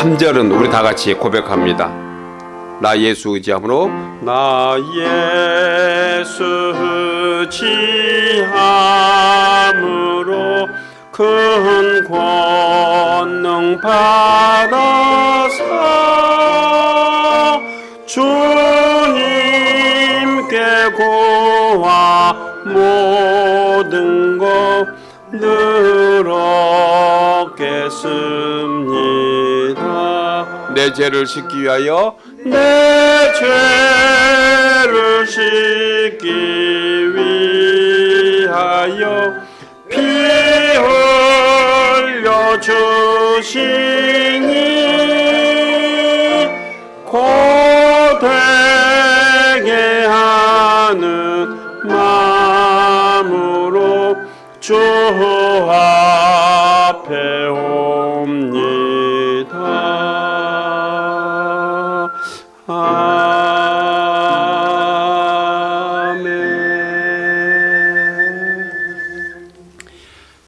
3절은 우리 다 같이 고백합니다. 나 예수 의지함으로 나 예수 의지함으로 큰 권능 받아서 주님께 고와 모든 것 늘었겠습니다. 내 죄를 씻기 위하여 내 죄를 씻기 위하여 피 흘려 주시니 고되게 하는 마음으로 주 앞에